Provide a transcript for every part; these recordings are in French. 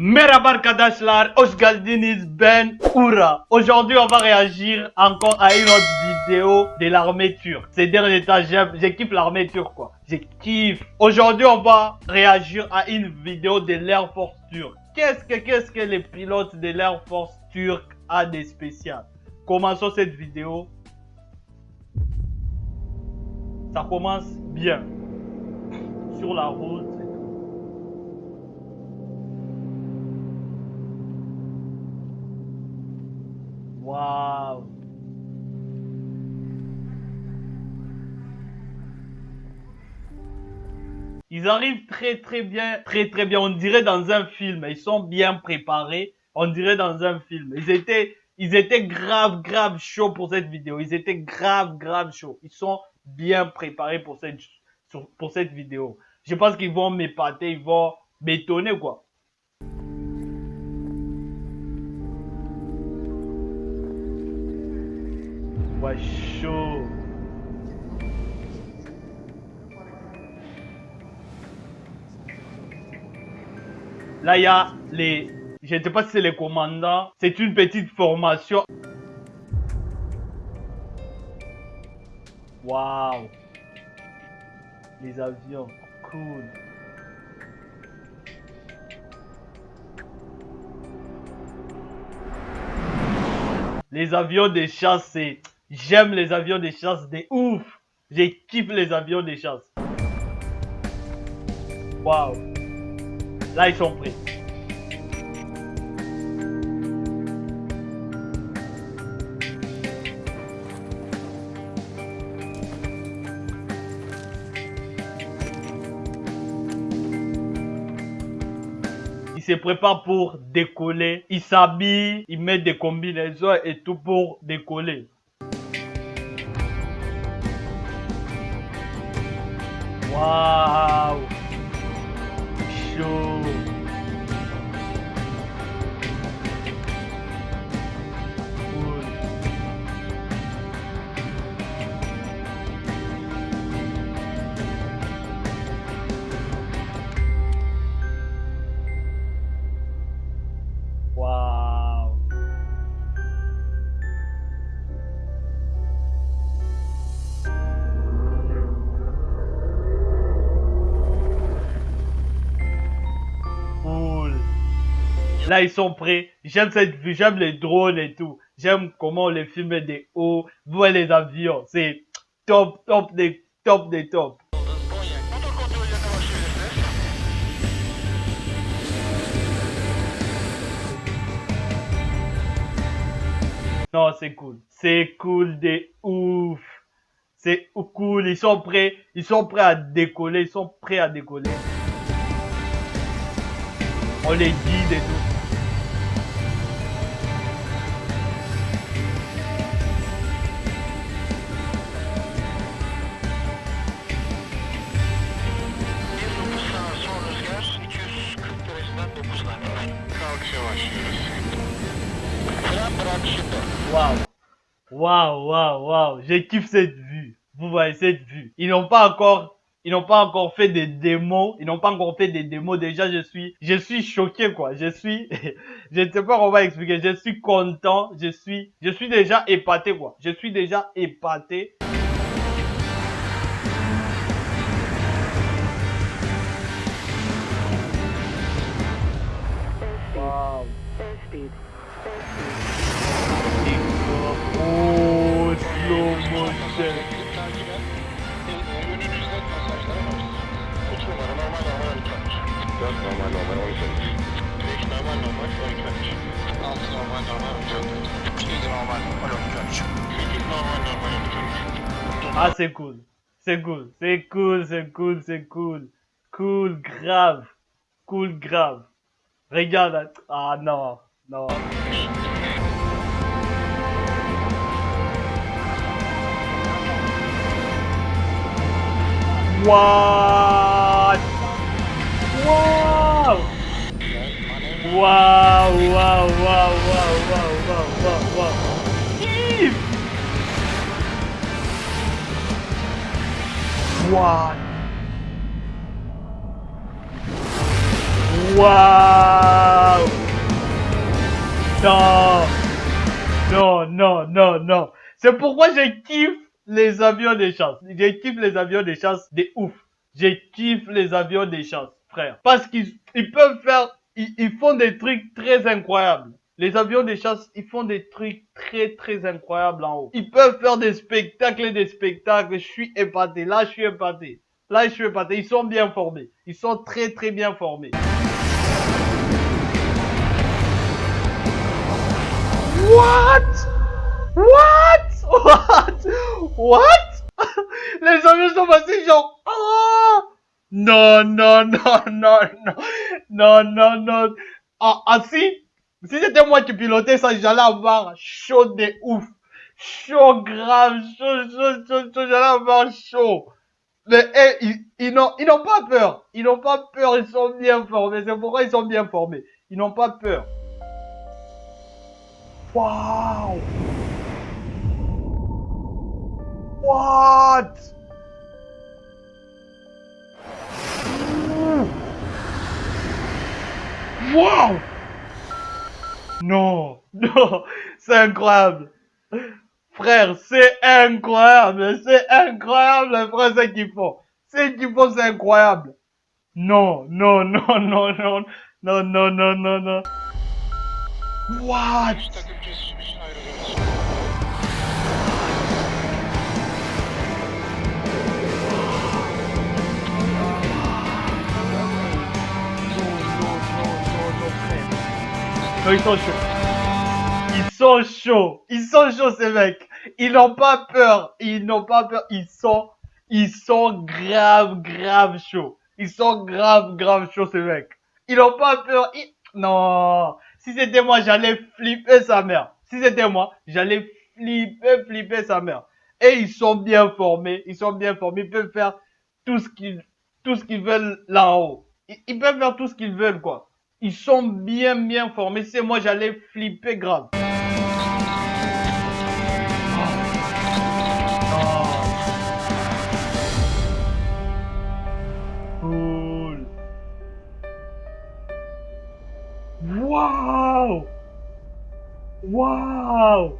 Merhaba arkadaşlar, hoş geldiniz ben Oura. Aujourd'hui on va réagir encore à une autre vidéo de l'armée turque. Ces derniers temps, je kiffe l'armée turque quoi. Je kiffe. Aujourd'hui on va réagir à une vidéo de l'Air Force turque. Qu'est-ce que, qu'est-ce que les pilotes de l'Air Force turque a de spécial? Commençons cette vidéo. Ça commence bien. Sur la route. Waouh Ils arrivent très très bien, très très bien. On dirait dans un film. Ils sont bien préparés. On dirait dans un film. Ils étaient, ils étaient grave grave chauds pour cette vidéo. Ils étaient grave grave chauds. Ils sont bien préparés pour cette, pour cette vidéo. Je pense qu'ils vont m'épater, ils vont m'étonner quoi. Chaud. Là, il y a les... Je ne sais pas si c'est les commandants. C'est une petite formation. Waouh. Les avions. Cool. Les avions de chasse. J'aime les avions de chasse de ouf. Kiffe les avions de chasse. Waouh. Là, ils sont prêts. Se prépare pour décoller. Il s'habille, il met des combinaisons et tout pour décoller. Waouh Chaud Là, ils sont prêts. J'aime cette vue, j'aime les drones et tout. J'aime comment on les filme des hauts, voir les avions. C'est top, top des top des top. Non, c'est cool. C'est cool de ouf. C'est cool. Ils sont prêts. Ils sont prêts à décoller. Ils sont prêts à décoller. On les guide et tout. Waouh. Waouh, waouh, waouh. Je kiffe cette vue. Vous voyez cette vue. Ils n'ont pas encore, ils n'ont pas encore fait des démos. Ils n'ont pas encore fait des démos. Déjà, je suis, je suis choqué, quoi. Je suis, je ne sais pas comment expliquer. Je suis content. Je suis, je suis déjà épaté, quoi. Je suis déjà épaté. Ah, c'est cool. C'est cool. C'est cool, c'est cool, c'est cool. Cool, grave. Cool, grave. Regarde. Ah, non. Non. What? Wow! Wow, What? Non. Non, non, non, non. C'est pourquoi je kiffe les avions de chasse. Je kiffe les avions de chasse de ouf. Je kiffe les avions de chasse, frère. Parce qu'ils ils peuvent faire, ils, ils font des trucs très incroyables. Les avions de chasse, ils font des trucs très très incroyables en haut. Ils peuvent faire des spectacles et des spectacles. Je suis épaté. Là, je suis épaté. Là, je suis épaté. Ils sont bien formés. Ils sont très très bien formés. What? What? What? What? Les avions sont passés genre... Oh! Non, non, non, non, non, non, non, non. Ah, ah si, c'était moi qui pilotais ça, j'allais avoir chaud de ouf. Chaud grave, chaud, chaud, chaud, chaud, j'allais avoir chaud. Mais eh, ils, ils n'ont pas peur. Ils n'ont pas peur, ils sont bien formés. C'est pourquoi ils sont bien formés. Ils n'ont pas peur. Wow! What? Wow! Non, non, c'est incroyable. Frère, c'est incroyable, c'est incroyable, frère, ce qu'ils font. Ce qu'ils font, c'est incroyable. Non, non, non, non, non, non, non, non, non, non. What? Non, ils sont chauds. Ils sont chauds. Ils sont chauds, ces mecs. Ils n'ont pas peur. Ils n'ont pas peur. Ils sont, ils sont grave, grave chauds. Ils sont grave, grave chauds, ces mecs. Ils n'ont pas peur. Ils- Non. Si c'était moi, j'allais flipper sa mère. Si c'était moi, j'allais flipper, flipper sa mère. Et ils sont bien formés. Ils sont bien formés. Ils peuvent faire tout ce qu'ils, tout ce qu'ils veulent là en haut. Ils, ils peuvent faire tout ce qu'ils veulent, quoi. Ils sont bien, bien formés. C'est moi, j'allais flipper grave. Wow! Wow!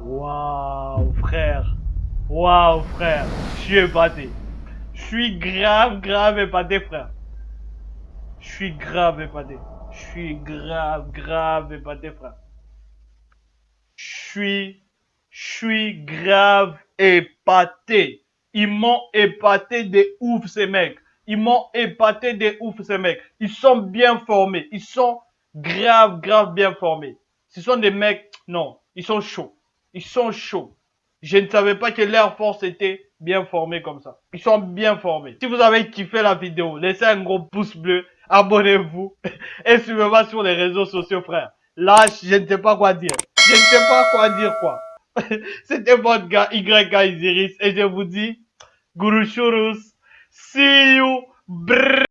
Wow, frère. Wow, frère. Je suis épaté. Suis grave, grave épaté, frère. Je suis grave épaté. Je suis grave, grave épaté, frère. Je suis, je suis grave épaté. Ils m'ont épaté de ouf, ces mecs. Ils m'ont épaté de ouf, ces mecs. Ils sont bien formés. Ils sont grave, grave bien formés. Ce sont des mecs, non, ils sont chauds. Ils sont chauds. Je ne savais pas que l'Air Force était bien formé comme ça. Ils sont bien formés. Si vous avez kiffé la vidéo, laissez un gros pouce bleu, abonnez-vous et suivez-moi sur les réseaux sociaux, frère. Là, je ne sais pas quoi dire. Je ne sais pas quoi dire, quoi. C'était votre gars YK Isiris et je vous dis, Guru Shurus, see you, brrr.